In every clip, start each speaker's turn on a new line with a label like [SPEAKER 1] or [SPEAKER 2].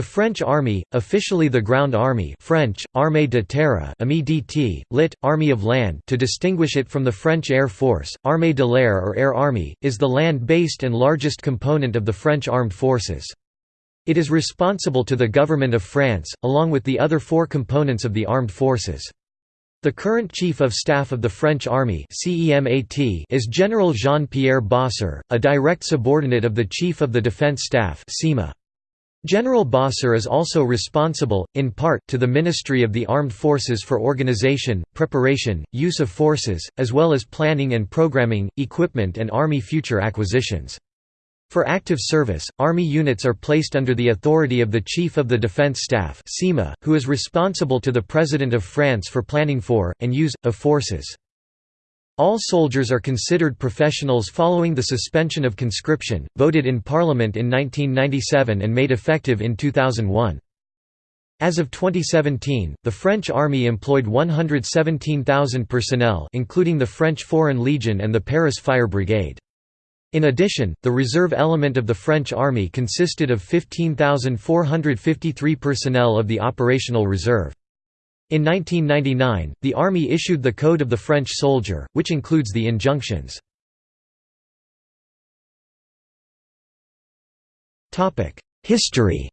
[SPEAKER 1] The French Army, officially the Ground Army French, Armée de terre dt, lit. Army of Land to distinguish it from the French Air Force, Armée de l'air or Air Army, is the land-based and largest component of the French armed forces. It is responsible to the government of France, along with the other four components of the armed forces. The current Chief of Staff of the French Army is General Jean-Pierre Bosser, a direct subordinate of the Chief of the Defense Staff General Bosser is also responsible, in part, to the Ministry of the Armed Forces for organization, preparation, use of forces, as well as planning and programming, equipment and Army future acquisitions. For active service, Army units are placed under the authority of the Chief of the Defense Staff who is responsible to the President of France for planning for, and use, of forces. All soldiers are considered professionals following the suspension of conscription, voted in Parliament in 1997 and made effective in 2001. As of 2017, the French Army employed 117,000 personnel including the French Foreign Legion and the Paris Fire Brigade. In addition, the reserve element of the French Army consisted of 15,453 personnel of the operational reserve. In 1999, the Army issued the Code of the French Soldier, which includes the injunctions. History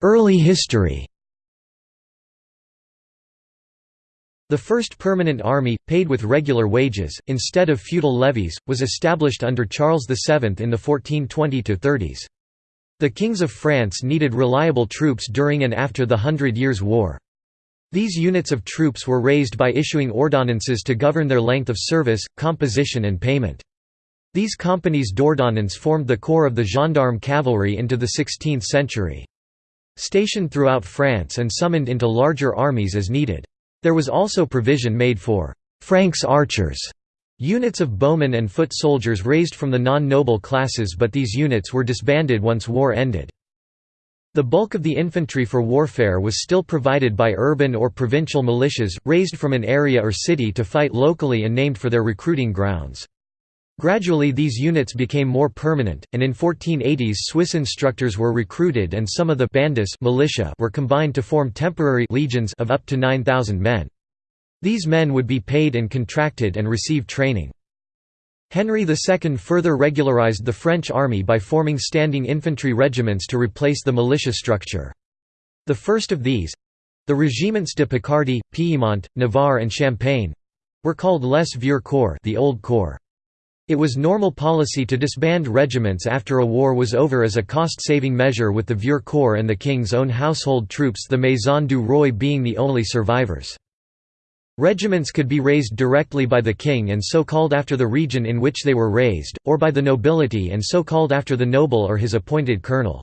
[SPEAKER 1] Early history The first permanent army, paid with regular wages, instead of feudal levies, was established under Charles VII in the 1420–30s. The kings of France needed reliable troops during and after the Hundred Years' War. These units of troops were raised by issuing ordonnances to govern their length of service, composition and payment. These companies d'ordonnance formed the core of the gendarme cavalry into the 16th century. Stationed throughout France and summoned into larger armies as needed. There was also provision made for «Franks archers» units of bowmen and foot soldiers raised from the non-noble classes but these units were disbanded once war ended. The bulk of the infantry for warfare was still provided by urban or provincial militias, raised from an area or city to fight locally and named for their recruiting grounds. Gradually these units became more permanent, and in 1480s Swiss instructors were recruited and some of the bandes militia were combined to form temporary legions of up to 9,000 men. These men would be paid and contracted and receive training. Henry II further regularized the French army by forming standing infantry regiments to replace the militia structure. The first of these—the Regiments de Picardie, Piedmont, Navarre and Champagne—were called Les Vieux Corps the Old Corps. It was normal policy to disband regiments after a war was over as a cost-saving measure with the Vieux Corps and the King's own household troops the Maison du Roi being the only survivors. Regiments could be raised directly by the king and so called after the region in which they were raised, or by the nobility and so called after the noble or his appointed colonel.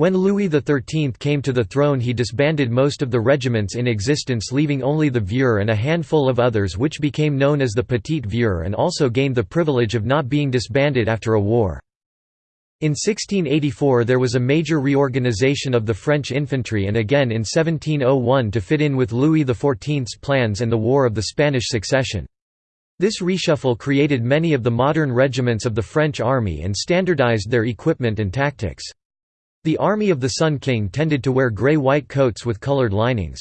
[SPEAKER 1] When Louis XIII came to the throne he disbanded most of the regiments in existence leaving only the Vieux and a handful of others which became known as the Petit Vieux and also gained the privilege of not being disbanded after a war. In 1684 there was a major reorganization of the French infantry and again in 1701 to fit in with Louis XIV's plans and the War of the Spanish Succession. This reshuffle created many of the modern regiments of the French army and standardized their equipment and tactics. The Army of the Sun King tended to wear grey-white coats with coloured linings.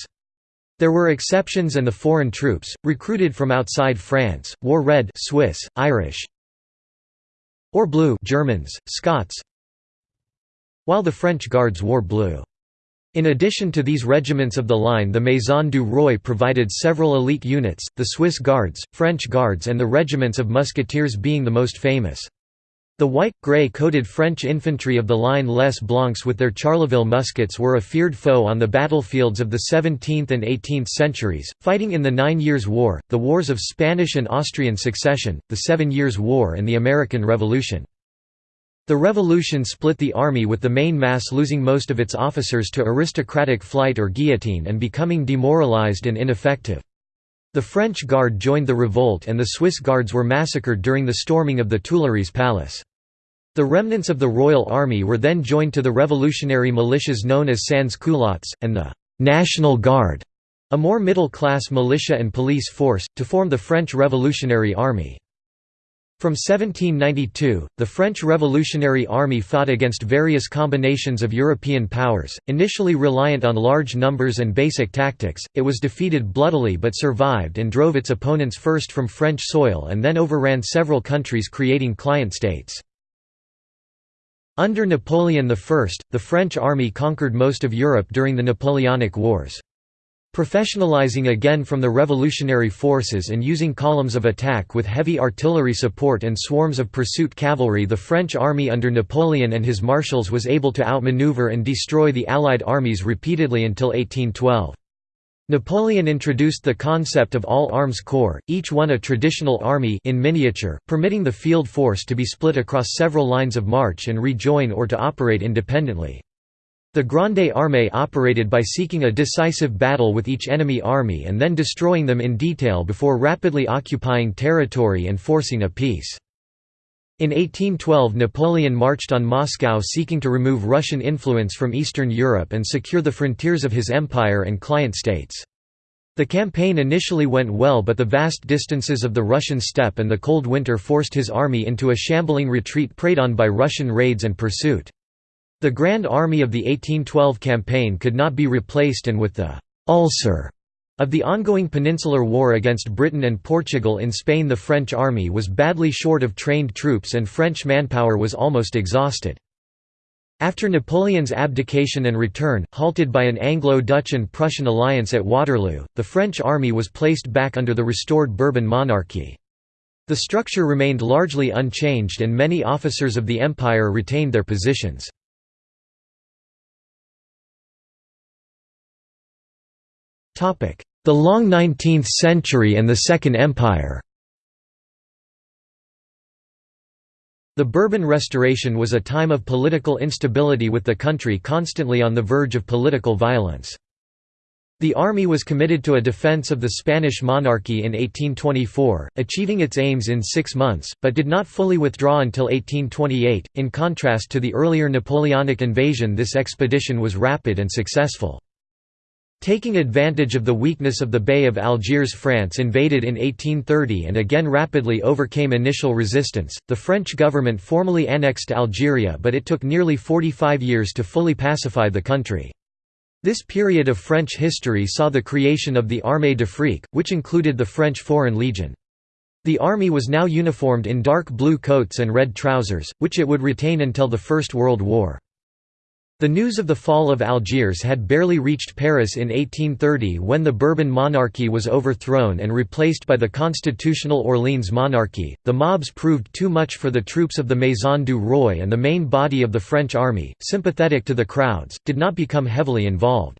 [SPEAKER 1] There were exceptions and the foreign troops, recruited from outside France, wore red Swiss, Irish, or blue Germans, Scots, while the French Guards wore blue. In addition to these regiments of the line the Maison du Roi provided several elite units, the Swiss Guards, French Guards and the regiments of musketeers being the most famous. The white, grey-coated French infantry of the line Les Blancs with their Charleville muskets were a feared foe on the battlefields of the 17th and 18th centuries, fighting in the Nine Years' War, the Wars of Spanish and Austrian Succession, the Seven Years' War and the American Revolution. The Revolution split the army with the main mass losing most of its officers to aristocratic flight or guillotine and becoming demoralized and ineffective. The French Guard joined the revolt and the Swiss Guards were massacred during the storming of the Tuileries Palace. The remnants of the Royal Army were then joined to the revolutionary militias known as sans-culottes, and the «National Guard», a more middle-class militia and police force, to form the French Revolutionary Army. From 1792, the French Revolutionary Army fought against various combinations of European powers. Initially reliant on large numbers and basic tactics, it was defeated bloodily but survived and drove its opponents first from French soil and then overran several countries creating client states. Under Napoleon I, the French army conquered most of Europe during the Napoleonic Wars. Professionalizing again from the revolutionary forces and using columns of attack with heavy artillery support and swarms of pursuit cavalry the French army under Napoleon and his marshals was able to outmaneuver and destroy the Allied armies repeatedly until 1812. Napoleon introduced the concept of all-arms corps, each one a traditional army in miniature, permitting the field force to be split across several lines of march and rejoin or to operate independently. The Grande Armée operated by seeking a decisive battle with each enemy army and then destroying them in detail before rapidly occupying territory and forcing a peace. In 1812 Napoleon marched on Moscow seeking to remove Russian influence from Eastern Europe and secure the frontiers of his empire and client states. The campaign initially went well but the vast distances of the Russian steppe and the cold winter forced his army into a shambling retreat preyed on by Russian raids and pursuit. The Grand Army of the 1812 campaign could not be replaced and with the «ulcer» of the ongoing Peninsular War against Britain and Portugal in Spain the French army was badly short of trained troops and French manpower was almost exhausted. After Napoleon's abdication and return, halted by an Anglo-Dutch and Prussian alliance at Waterloo, the French army was placed back under the restored Bourbon monarchy. The structure remained largely unchanged and many officers of the empire retained their positions. The long 19th century and the Second Empire The Bourbon Restoration was a time of political instability with the country constantly on the verge of political violence. The army was committed to a defense of the Spanish monarchy in 1824, achieving its aims in six months, but did not fully withdraw until 1828. In contrast to the earlier Napoleonic invasion, this expedition was rapid and successful. Taking advantage of the weakness of the Dey of Algiers France invaded in 1830 and again rapidly overcame initial resistance. The French government formally annexed Algeria but it took nearly 45 years to fully pacify the country. This period of French history saw the creation of the Armée de d'Afrique, which included the French Foreign Legion. The army was now uniformed in dark blue coats and red trousers, which it would retain until the First World War. The news of the fall of Algiers had barely reached Paris in 1830 when the Bourbon monarchy was overthrown and replaced by the constitutional Orleans monarchy. The mobs proved too much for the troops of the Maison du Roi and the main body of the French army, sympathetic to the crowds, did not become heavily involved.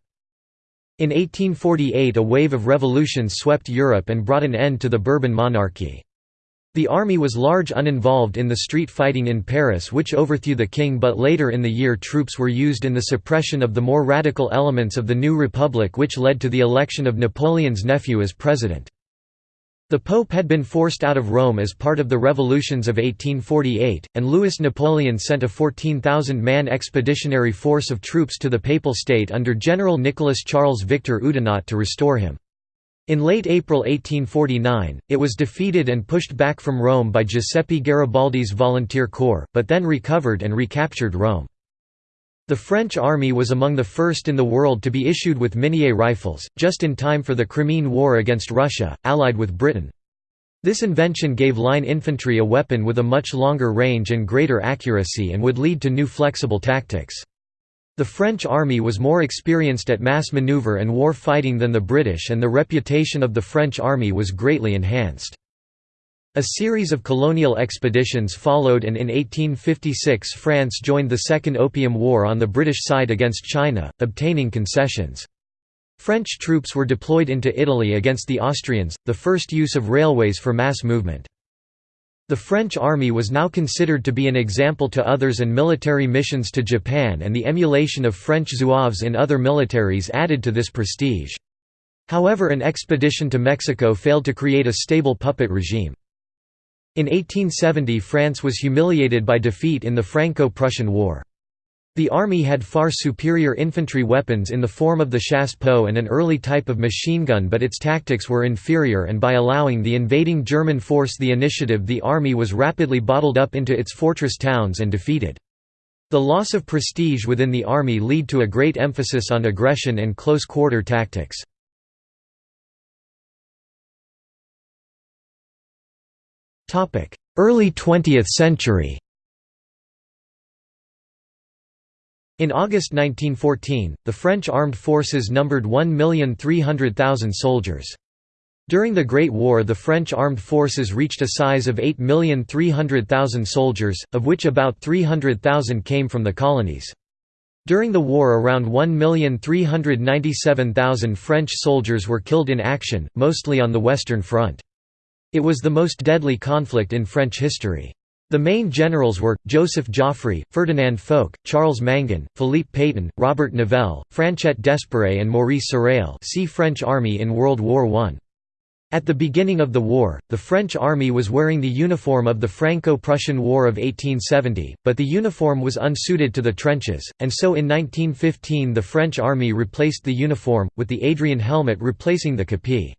[SPEAKER 1] In 1848 a wave of revolutions swept Europe and brought an end to the Bourbon monarchy. The army was large uninvolved in the street fighting in Paris which overthrew the king but later in the year troops were used in the suppression of the more radical elements of the new republic which led to the election of Napoleon's nephew as president. The Pope had been forced out of Rome as part of the revolutions of 1848, and Louis Napoleon sent a 14,000-man expeditionary force of troops to the Papal State under General Nicholas Charles Victor Oudinot to restore him. In late April 1849, it was defeated and pushed back from Rome by Giuseppe Garibaldi's Volunteer Corps, but then recovered and recaptured Rome. The French army was among the first in the world to be issued with Minié rifles, just in time for the Crimean War against Russia, allied with Britain. This invention gave line infantry a weapon with a much longer range and greater accuracy and would lead to new flexible tactics. The French army was more experienced at mass maneuver and war fighting than the British and the reputation of the French army was greatly enhanced. A series of colonial expeditions followed and in 1856 France joined the Second Opium War on the British side against China, obtaining concessions. French troops were deployed into Italy against the Austrians, the first use of railways for mass movement. The French army was now considered to be an example to others and military missions to Japan and the emulation of French zouaves in other militaries added to this prestige. However an expedition to Mexico failed to create a stable puppet regime. In 1870 France was humiliated by defeat in the Franco-Prussian War. The army had far superior infantry weapons in the form of the chassepot and an early type of machine gun but its tactics were inferior and by allowing the invading German force the initiative the army was rapidly bottled up into its fortress towns and defeated. The loss of prestige within the army led to a great emphasis on aggression and close-quarter tactics. Early 20th century In August 1914, the French armed forces numbered 1,300,000 soldiers. During the Great War the French armed forces reached a size of 8,300,000 soldiers, of which about 300,000 came from the colonies. During the war around 1,397,000 French soldiers were killed in action, mostly on the Western Front. It was the most deadly conflict in French history. The main generals were, Joseph Joffre, Ferdinand Foch, Charles Mangin, Philippe Pétain, Robert Nivelle, Franchet d'Espèrey and Maurice Sarrail see French Army in World War I. At the beginning of the war, the French army was wearing the uniform of the Franco-Prussian War of 1870, but the uniform was unsuited to the trenches, and so in 1915 the French army replaced the uniform, with the Adrian helmet replacing the képi.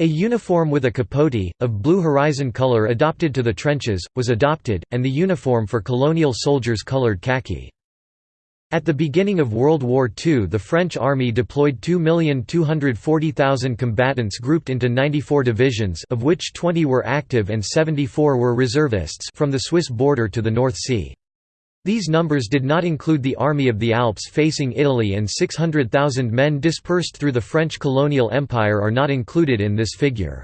[SPEAKER 1] A uniform with a capote, of blue horizon color adopted to the trenches, was adopted, and the uniform for colonial soldiers colored khaki. At the beginning of World War II the French army deployed 2,240,000 combatants grouped into 94 divisions of which 20 were active and 74 were reservists from the Swiss border to the North Sea. These numbers did not include the Army of the Alps facing Italy and 600,000 men dispersed through the French colonial empire are not included in this figure.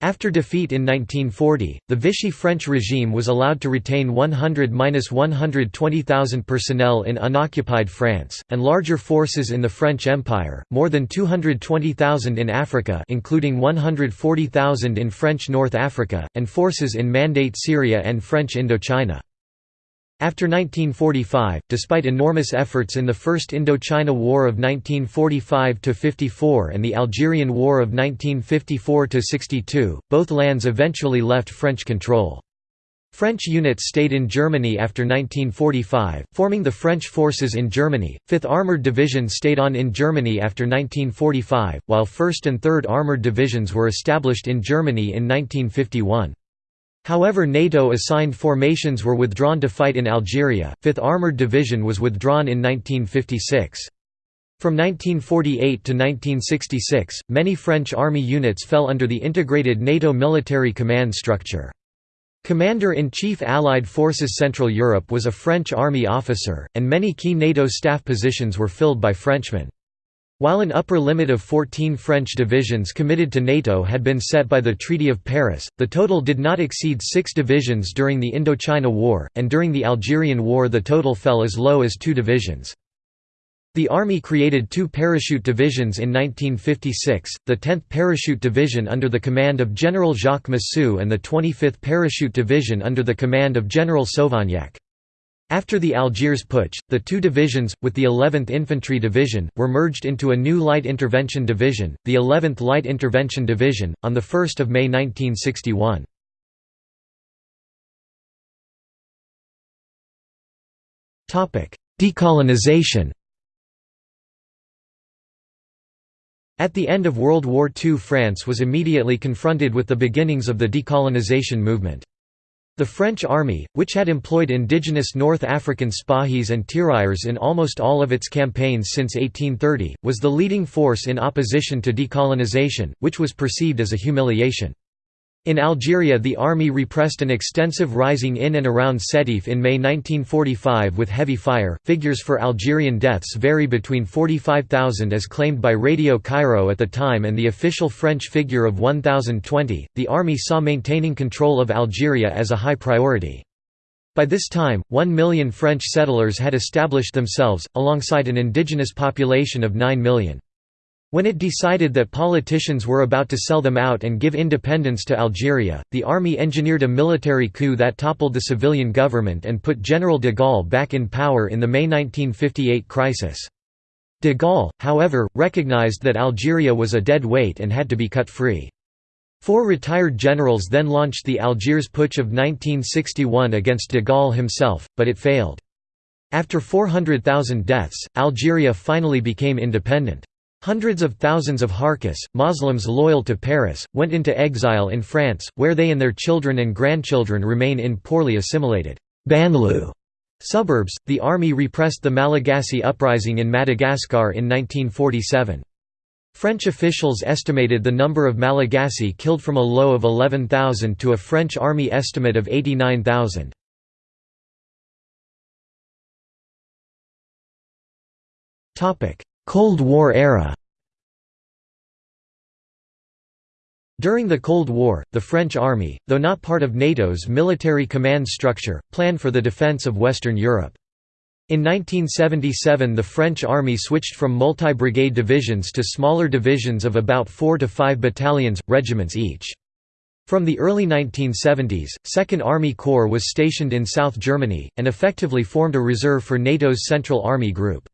[SPEAKER 1] After defeat in 1940, the Vichy French regime was allowed to retain 100–120,000 personnel in unoccupied France, and larger forces in the French Empire, more than 220,000 in Africa including 140,000 in French North Africa, and forces in Mandate Syria and French Indochina. After 1945, despite enormous efforts in the First Indochina War of 1945–54 and the Algerian War of 1954–62, both lands eventually left French control. French units stayed in Germany after 1945, forming the French forces in Germany. 5th Armored Division stayed on in Germany after 1945, while 1st and 3rd Armored Divisions were established in Germany in 1951. However NATO-assigned formations were withdrawn to fight in Algeria, 5th Armoured Division was withdrawn in 1956. From 1948 to 1966, many French army units fell under the integrated NATO military command structure. Commander-in-Chief Allied Forces Central Europe was a French army officer, and many key NATO staff positions were filled by Frenchmen. While an upper limit of 14 French divisions committed to NATO had been set by the Treaty of Paris, the total did not exceed six divisions during the Indochina War, and during the Algerian War the total fell as low as two divisions. The Army created two parachute divisions in 1956, the 10th Parachute Division under the command of General Jacques Massu and the 25th Parachute Division under the command of General Sauvagnac. After the Algiers Putsch, the two divisions, with the 11th Infantry Division, were merged into a new Light Intervention Division, the 11th Light Intervention Division, on 1 May 1961. Decolonization At the end of World War II France was immediately confronted with the beginnings of the decolonization movement. The French army, which had employed indigenous North African Spahis and Tirailleurs in almost all of its campaigns since 1830, was the leading force in opposition to decolonization, which was perceived as a humiliation. In Algeria the army repressed an extensive rising in and around Sétif in May 1945 with heavy fire. Figures for Algerian deaths vary between 45,000 as claimed by Radio Cairo at the time and the official French figure of 1,020. The army saw maintaining control of Algeria as a high priority. By this time, one million French settlers had established themselves, alongside an indigenous population of 9 million. When it decided that politicians were about to sell them out and give independence to Algeria, the army engineered a military coup that toppled the civilian government and put General de Gaulle back in power in the May 1958 crisis. De Gaulle, however, recognized that Algeria was a dead weight and had to be cut free. Four retired generals then launched the Algiers Putsch of 1961 against de Gaulle himself, but it failed. After 400,000 deaths, Algeria finally became independent. Hundreds of thousands of Harkis, Muslims loyal to Paris, went into exile in France, where they and their children and grandchildren remain in poorly assimilated banlieue suburbs. The army repressed the Malagasy uprising in Madagascar in 1947. French officials estimated the number of Malagasy killed from a low of 11,000 to a French army estimate of 89,000. Cold War era During the Cold War, the French army, though not part of NATO's military command structure, planned for the defense of Western Europe. In 1977 the French army switched from multi-brigade divisions to smaller divisions of about 4 to 5 battalions, regiments each. From the early 1970s, 2nd Army Corps was stationed in South Germany, and effectively formed a reserve for NATO's Central Army Group.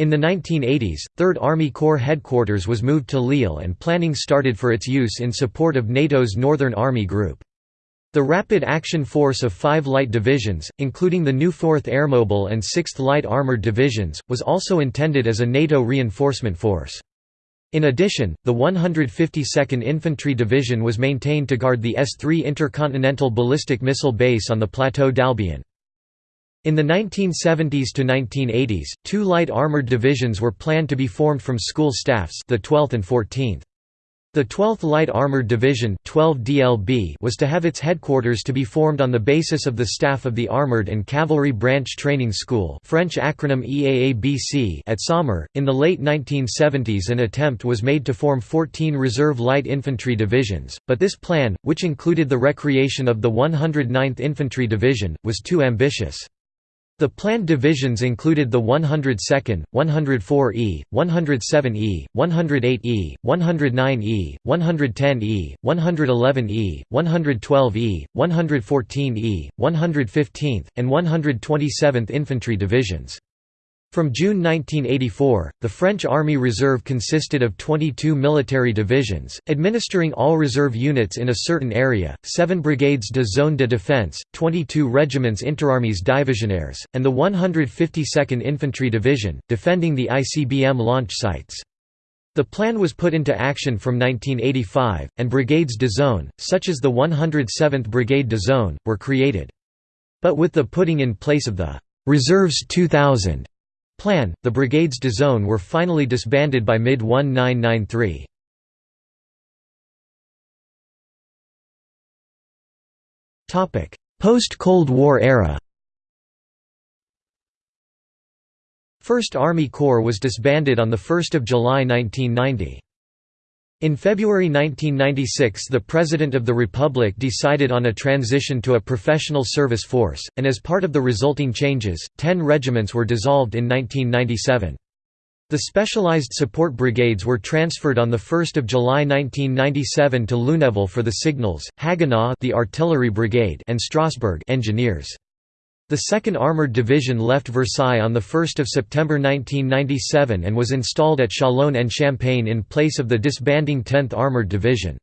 [SPEAKER 1] In the 1980s, 3rd Army Corps headquarters was moved to Lille and planning started for its use in support of NATO's Northern Army Group. The Rapid Action Force of five light divisions, including the new 4th Airmobile and 6th Light Armored Divisions, was also intended as a NATO reinforcement force. In addition, the 152nd Infantry Division was maintained to guard the S-3 intercontinental ballistic missile base on the Plateau d'Albion. In the 1970s to 1980s, two light armored divisions were planned to be formed from school staffs the 12th and 14th. The 12th Light Armored Division 12 DLB was to have its headquarters to be formed on the basis of the staff of the Armored and Cavalry Branch Training School French acronym EAABC at Saumur. In the late 1970s an attempt was made to form 14 reserve light infantry divisions, but this plan, which included the recreation of the 109th Infantry Division, was too ambitious. The planned divisions included the 102nd, 104E, 107E, 108E, 109E, 110E, 111E, 112E, 114E, 115th, and 127th Infantry Divisions. From June 1984, the French Army Reserve consisted of 22 military divisions, administering all reserve units in a certain area, 7 brigades de zone de défense, 22 regiments interarmes divisionnaires, and the 152nd Infantry Division, defending the ICBM launch sites. The plan was put into action from 1985, and brigades de zone, such as the 107th Brigade de Zone, were created. But with the putting in place of the «Reserves 2000» plan, the brigades de zone were finally disbanded by mid-1993. Post-Cold War era First Army Corps was disbanded on 1 July 1990. In February 1996 the President of the Republic decided on a transition to a professional service force, and as part of the resulting changes, ten regiments were dissolved in 1997. The specialized support brigades were transferred on 1 July 1997 to Lunéville for the signals, Haguenau the artillery brigade and Strasbourg engineers. The 2nd Armoured Division left Versailles on 1 September 1997 and was installed at Châlons-en-Champagne in place of the disbanding 10th Armoured Division.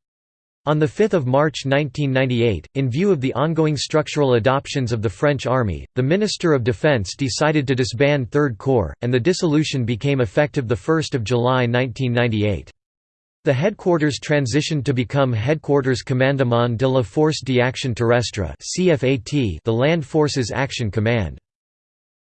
[SPEAKER 1] On 5 March 1998, in view of the ongoing structural adoptions of the French Army, the Minister of Defense decided to disband 3rd Corps, and the dissolution became effective 1 July 1998. The headquarters transitioned to become Headquarters Commandement de la Force d'Action Terrestre the Land Forces Action Command.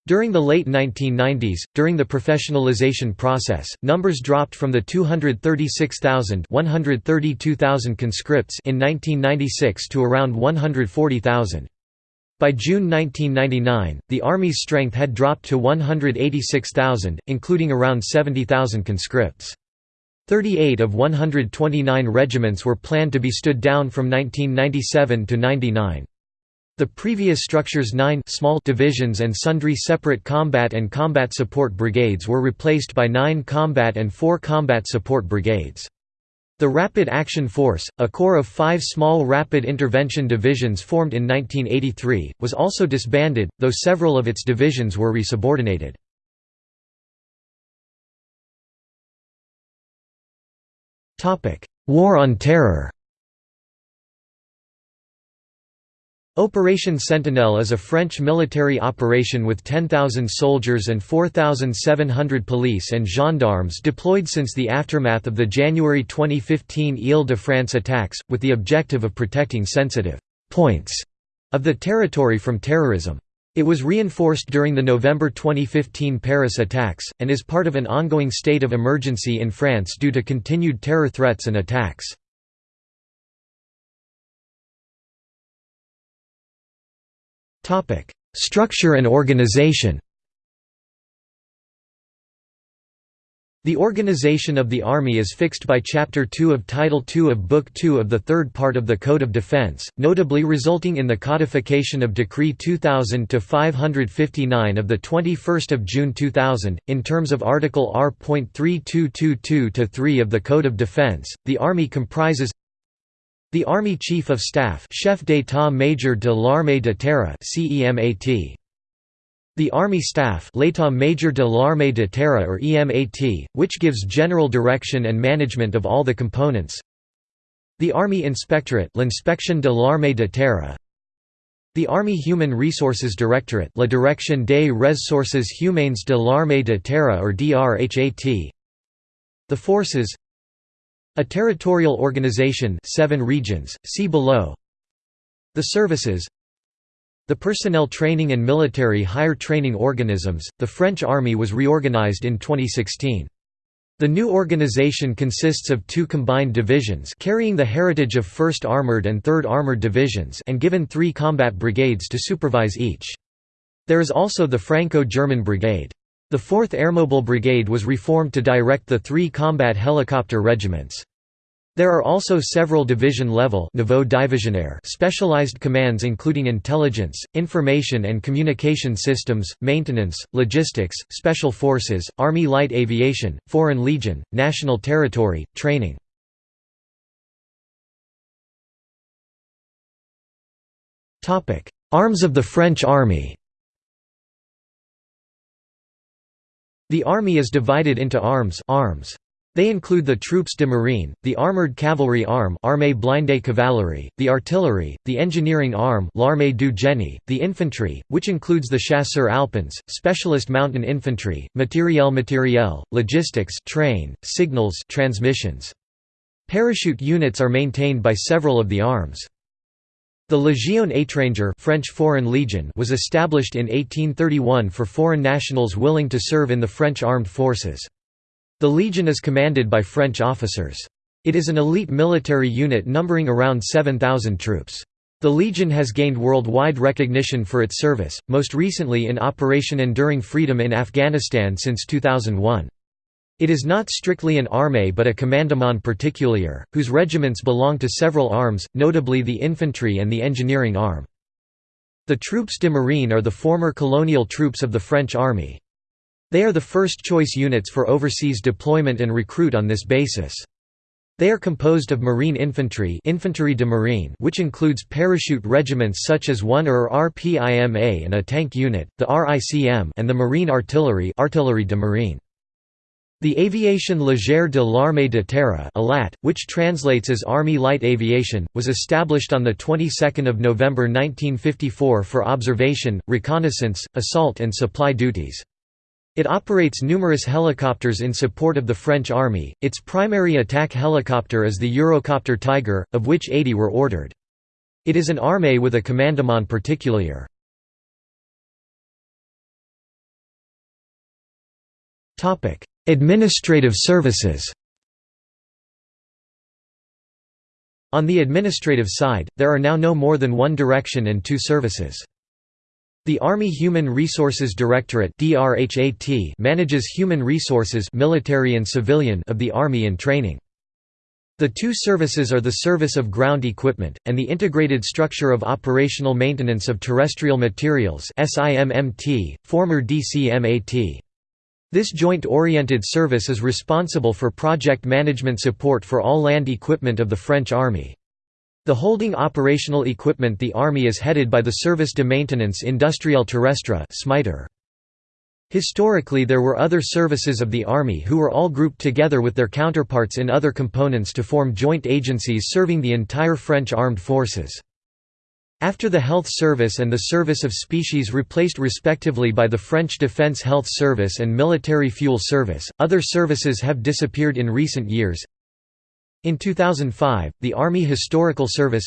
[SPEAKER 1] During the late 1990s, during the professionalization process, numbers dropped from the 236,000 132,000 conscripts in 1996 to around 140,000. By June 1999, the Army's strength had dropped to 186,000, including around 70,000 conscripts. 38 of 129 regiments were planned to be stood down from 1997 to 99. The previous structure's nine small divisions and sundry separate combat and combat support brigades were replaced by nine combat and four combat support brigades. The Rapid Action Force, a corps of five small rapid intervention divisions formed in 1983, was also disbanded, though several of its divisions were resubordinated. War on Terror Operation Sentinel is a French military operation with 10,000 soldiers and 4,700 police and gendarmes deployed since the aftermath of the January 2015 Ile-de-France attacks, with the objective of protecting sensitive «points» of the territory from terrorism. It was reinforced during the November 2015 Paris attacks, and is part of an ongoing state of emergency in France due to continued terror threats and attacks. Structure and organization The organization of the Army is fixed by Chapter 2 of Title II of Book 2 of the third part of the Code of Defense, notably resulting in the codification of Decree 2000-559 of 21 June 2000. In terms of Article R.3222-3 of the Code of Defense, the Army comprises the Army Chief of Staff Chef d'État-Major de l'Armée de Terre the Army Staff L'État-Major de l'Armée de Terre or EMAT, which gives general direction and management of all the components. The Army Inspectorate L'Inspection de l'Armée de Terre. The Army Human Resources Directorate La Direction des Ressources Humaines de l'Armée de Terre or DRHAT The Forces. A territorial organization seven regions, see below. The services The personnel training and military hire training organisms, the French Army was reorganized in 2016. The new organization consists of two combined divisions carrying the heritage of 1st Armored and 3rd Armored Divisions and given three combat brigades to supervise each. There is also the Franco-German Brigade. The 4th Airmobile Brigade was reformed to direct the three combat helicopter regiments. There are also several division-level specialized commands including intelligence, information and communication systems, maintenance, logistics, special forces, Army Light Aviation, Foreign Legion, National Territory, training. Arms of the French Army The army is divided into arms, arms. They include the Troupes de Marine, the Armoured Cavalry Arm Armée blindée cavalerie, the artillery, the engineering arm l'Armée du Génie, the infantry, which includes the Chasseurs Alpins, specialist mountain infantry, matériel matériel, logistics train, signals transmissions. Parachute units are maintained by several of the arms. The Légion étrangère French Foreign Legion was established in 1831 for foreign nationals willing to serve in the French armed forces. The Legion is commanded by French officers. It is an elite military unit numbering around 7,000 troops. The Legion has gained worldwide recognition for its service, most recently in Operation Enduring Freedom in Afghanistan since 2001. It is not strictly an armée but a commandement particulier, whose regiments belong to several arms, notably the infantry and the engineering arm. The Troupes de Marine are the former colonial troops of the French army. They are the first choice units for overseas deployment and recruit on this basis. They are composed of Marine Infantry Infanterie de Marine which includes parachute regiments such as 1 or RPIMA and a tank unit, the RICM and the Marine Artillery Artillerie de Marine. The Aviation Légère de l'Armée de Terre ALAT, which translates as Army Light Aviation, was established on the 22nd of November 1954 for observation, reconnaissance, assault and supply duties. It operates numerous helicopters in support of the French Army. Its primary attack helicopter is the Eurocopter Tiger, of which 80 were ordered. It is an armée with a commandement particulier. Administrative services On the administrative side, there are now no more than one direction and two services. The Army Human Resources Directorate manages human resources military and civilian of the Army in training. The two services are the Service of Ground Equipment, and the Integrated Structure of Operational Maintenance of Terrestrial Materials former DCMAT. This joint-oriented service is responsible for project management support for all land equipment of the French Army. The holding operational equipment the Army is headed by the Service de Maintenance Industrielle Terrestre SMITER. Historically there were other services of the Army who were all grouped together with their counterparts in other components to form joint agencies serving the entire French armed forces. After the Health Service and the Service of Species replaced respectively by the French Defense Health Service and Military Fuel Service, other services have disappeared in recent years. In 2005, the Army Historical Service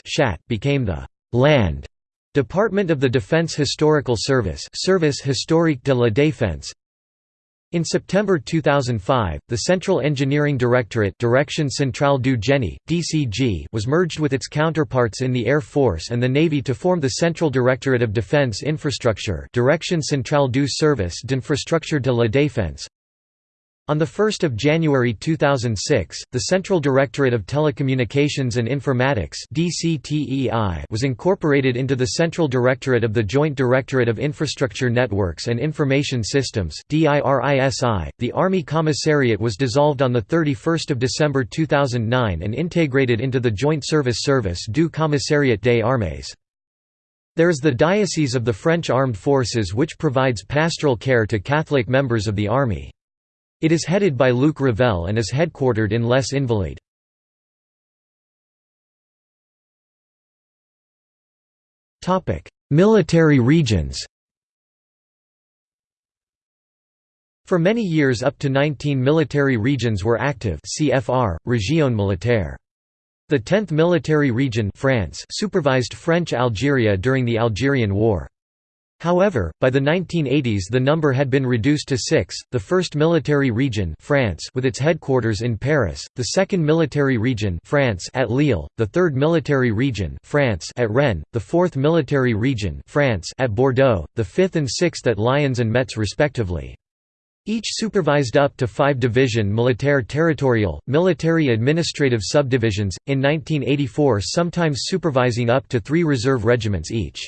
[SPEAKER 1] became the «Land» Department of the Defense Historical Service Service Historique de la Défense. In September 2005, the Central Engineering Directorate Direction Centrale du Génie, DCG was merged with its counterparts in the Air Force and the Navy to form the Central Directorate of Defense Infrastructure Direction Centrale du Service d'Infrastructure de la Défense on 1 January 2006, the Central Directorate of Telecommunications and Informatics was incorporated into the Central Directorate of the Joint Directorate of Infrastructure Networks and Information Systems The Army Commissariat was dissolved on 31 December 2009 and integrated into the Joint Service Service du Commissariat des Armées. There is the Diocese of the French Armed Forces which provides pastoral care to Catholic members of the Army. It is headed by Luc Ravel and is headquartered in Les Invalides. Military regions For many years up to 19 military regions were active CFR, Région militaire. The 10th Military Region France supervised French Algeria during the Algerian War. However, by the 1980s the number had been reduced to six, the 1st Military Region France with its headquarters in Paris, the 2nd Military Region France at Lille, the 3rd Military Region France at Rennes, the 4th Military Region France at Bordeaux, the 5th and 6th at Lyons and Metz respectively. Each supervised up to five division militaire territorial, military administrative subdivisions, in 1984 sometimes supervising up to three reserve regiments each.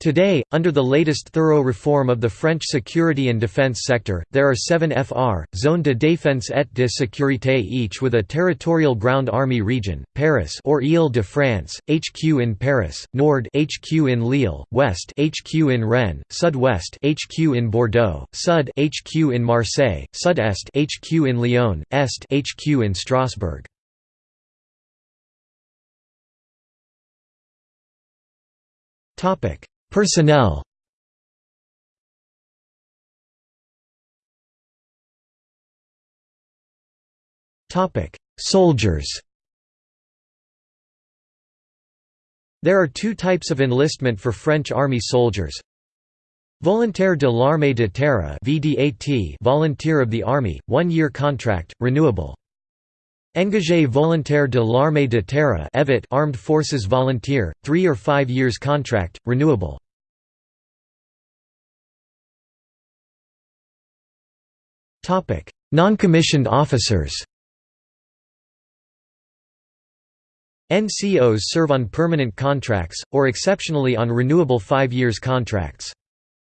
[SPEAKER 1] Today, under the latest thorough reform of the French security and defense sector, there are seven FR, Zone de défense et de sécurité each with a territorial ground army region, Paris or Île-de-France, HQ in Paris, Nord HQ in Lille, West HQ in Rennes, Sud-West HQ in Bordeaux, Sud HQ in Marseille, Sud-Est HQ in Lyon, Est HQ in Strasbourg. Topic Personnel Soldiers There are two types of enlistment for French army soldiers. Volontaire de l'armée de terre VDAT volunteer of the army, one-year contract, renewable. Engagé volontaire de l'armée de terre Armed Forces Volunteer, three or five years contract, renewable. Non-commissioned officers NCOs serve on permanent contracts, or exceptionally on renewable five years contracts.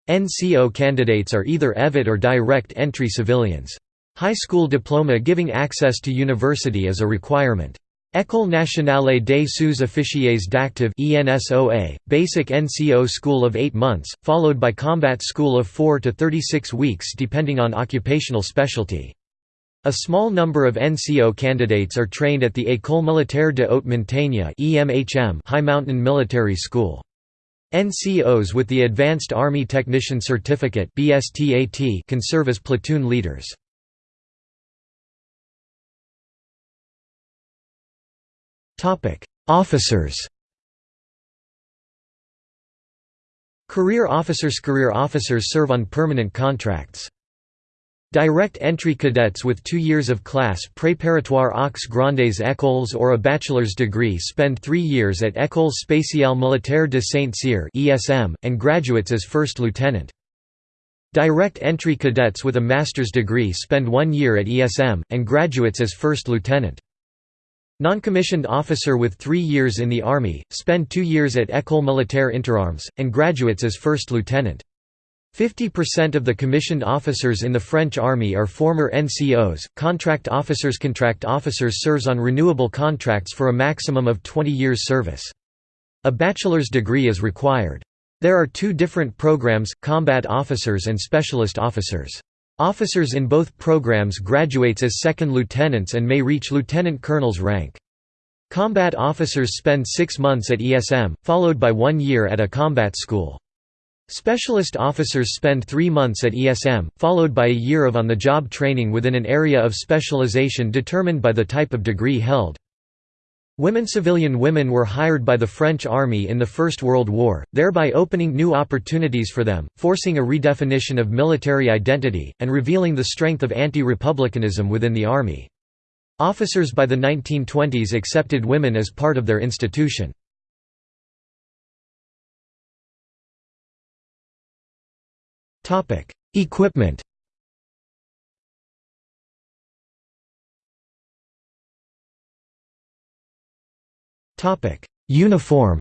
[SPEAKER 1] NCO candidates are either EVAT or direct entry civilians. High school diploma giving access to university is a requirement. École nationale des sous-officiers d'active basic NCO school of 8 months, followed by combat school of 4 to 36 weeks depending on occupational specialty. A small number of NCO candidates are trained at the École militaire de haute montagne High Mountain Military School. NCOs with the Advanced Army Technician Certificate can serve as platoon leaders. Topic: Officers. Career officers Career officers serve on permanent contracts. Direct entry cadets with two years of class préparatoire aux grandes écoles or a bachelor's degree spend three years at École spéciale militaire de Saint-Cyr and graduates as first lieutenant. Direct entry cadets with a master's degree spend one year at ESM, and graduates as first lieutenant. Non-commissioned officer with three years in the Army, spend two years at École Militaire Interarmes, and graduates as first lieutenant. 50% of the commissioned officers in the French Army are former NCOs. Contract officers Contract officers serves on renewable contracts for a maximum of 20 years service. A bachelor's degree is required. There are two different programs, combat officers and specialist officers. Officers in both programs graduates as second lieutenants and may reach lieutenant colonel's rank. Combat officers spend six months at ESM, followed by one year at a combat school. Specialist officers spend three months at ESM, followed by a year of on-the-job training within an area of specialization determined by the type of degree held. Women civilian women were hired by the French army in the First World War, thereby opening new opportunities for them, forcing a redefinition of military identity, and revealing the strength of anti-republicanism within the army. Officers by the 1920s accepted women as part of their institution. Equipment Uniform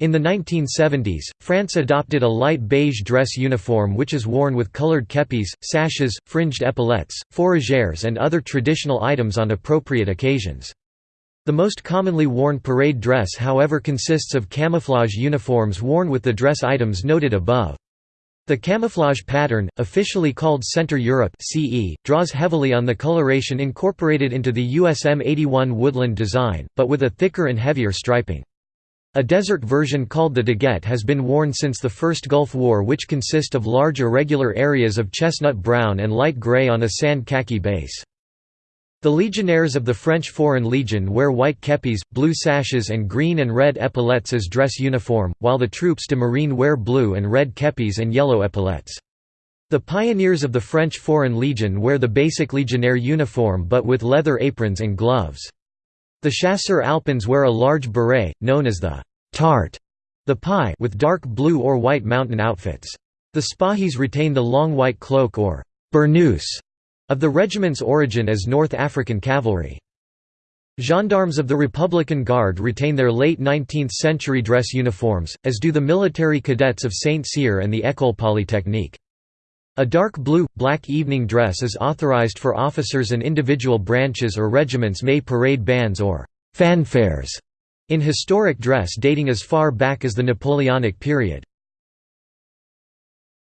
[SPEAKER 1] In the 1970s, France adopted a light beige dress uniform which is worn with colored kepis, sashes, fringed epaulettes, fourragères and other traditional items on appropriate occasions. The most commonly worn parade dress however consists of camouflage uniforms worn with the dress items noted above. The camouflage pattern, officially called Centre Europe CE, draws heavily on the coloration incorporated into the USM 81 Woodland design, but with a thicker and heavier striping. A desert version called the Daguette has been worn since the First Gulf War which consist of large irregular areas of chestnut brown and light grey on a sand khaki base. The legionnaires of the French Foreign Legion wear white kepis, blue sashes and green and red epaulettes as dress uniform, while the troupes de marine wear blue and red kepis and yellow epaulettes. The pioneers of the French Foreign Legion wear the basic legionnaire uniform but with leather aprons and gloves. The chasseurs alpins wear a large beret, known as the «tarte» the pie with dark blue or white mountain outfits. The Spahis retain the long white cloak or burnous of the regiment's origin as North African cavalry. Gendarmes of the Republican Guard retain their late 19th-century dress uniforms, as do the military cadets of Saint-Cyr and the École Polytechnique. A dark blue, black evening dress is authorized for officers and individual branches or regiments may parade bands or «fanfares» in historic dress dating as far back as the Napoleonic period.